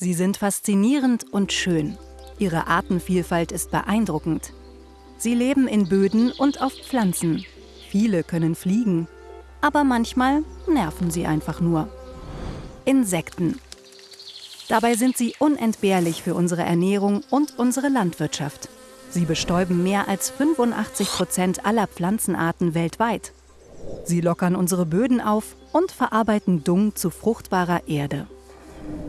Sie sind faszinierend und schön. Ihre Artenvielfalt ist beeindruckend. Sie leben in Böden und auf Pflanzen. Viele können fliegen, aber manchmal nerven sie einfach nur. Insekten. Dabei sind sie unentbehrlich für unsere Ernährung und unsere Landwirtschaft. Sie bestäuben mehr als 85 Prozent aller Pflanzenarten weltweit. Sie lockern unsere Böden auf und verarbeiten Dung zu fruchtbarer Erde.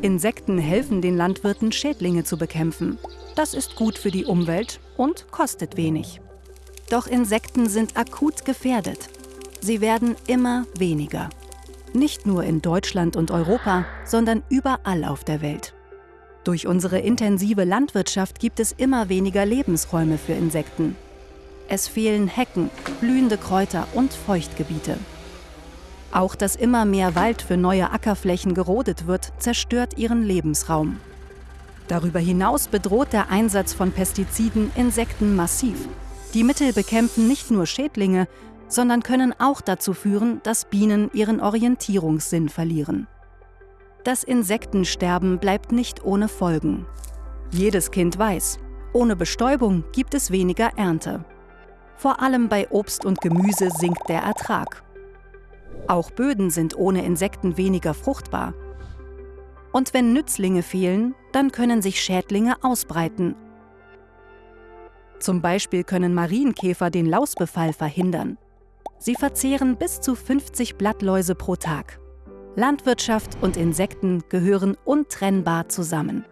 Insekten helfen den Landwirten, Schädlinge zu bekämpfen. Das ist gut für die Umwelt und kostet wenig. Doch Insekten sind akut gefährdet. Sie werden immer weniger. Nicht nur in Deutschland und Europa, sondern überall auf der Welt. Durch unsere intensive Landwirtschaft gibt es immer weniger Lebensräume für Insekten. Es fehlen Hecken, blühende Kräuter und Feuchtgebiete. Auch dass immer mehr Wald für neue Ackerflächen gerodet wird, zerstört ihren Lebensraum. Darüber hinaus bedroht der Einsatz von Pestiziden Insekten massiv. Die Mittel bekämpfen nicht nur Schädlinge, sondern können auch dazu führen, dass Bienen ihren Orientierungssinn verlieren. Das Insektensterben bleibt nicht ohne Folgen. Jedes Kind weiß, ohne Bestäubung gibt es weniger Ernte. Vor allem bei Obst und Gemüse sinkt der Ertrag. Auch Böden sind ohne Insekten weniger fruchtbar. Und wenn Nützlinge fehlen, dann können sich Schädlinge ausbreiten. Zum Beispiel können Marienkäfer den Lausbefall verhindern. Sie verzehren bis zu 50 Blattläuse pro Tag. Landwirtschaft und Insekten gehören untrennbar zusammen.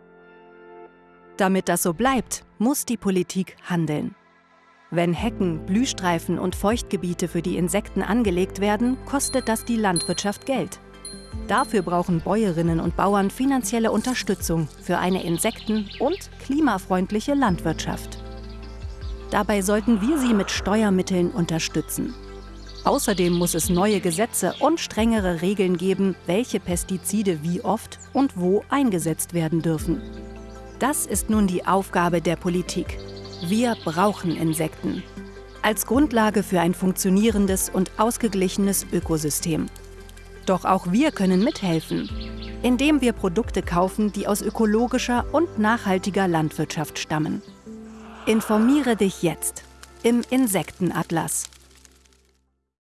Damit das so bleibt, muss die Politik handeln. Wenn Hecken, Blühstreifen und Feuchtgebiete für die Insekten angelegt werden, kostet das die Landwirtschaft Geld. Dafür brauchen Bäuerinnen und Bauern finanzielle Unterstützung für eine insekten- und klimafreundliche Landwirtschaft. Dabei sollten wir sie mit Steuermitteln unterstützen. Außerdem muss es neue Gesetze und strengere Regeln geben, welche Pestizide wie oft und wo eingesetzt werden dürfen. Das ist nun die Aufgabe der Politik. Wir brauchen Insekten. Als Grundlage für ein funktionierendes und ausgeglichenes Ökosystem. Doch auch wir können mithelfen, indem wir Produkte kaufen, die aus ökologischer und nachhaltiger Landwirtschaft stammen. Informiere dich jetzt im Insektenatlas.